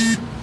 Beep.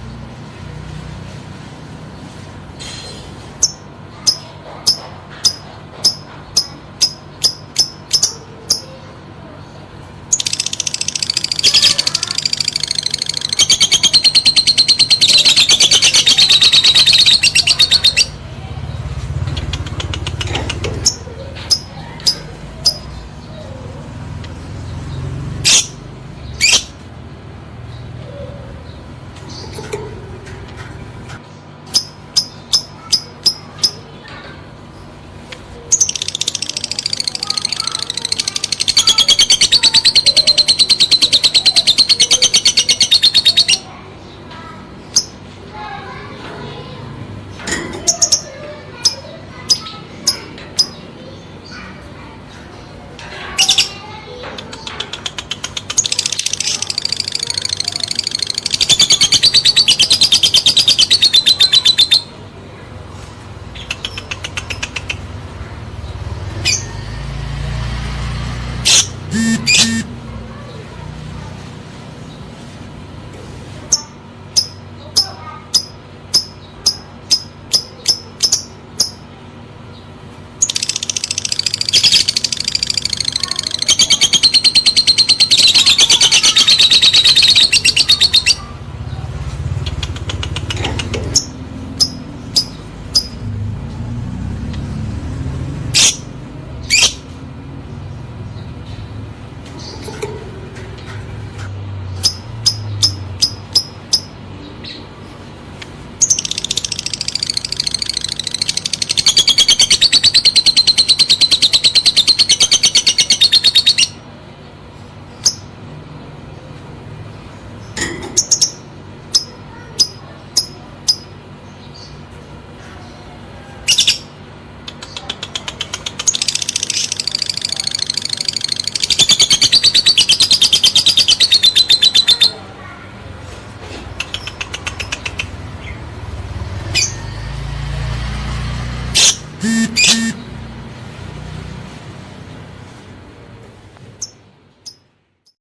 Beep.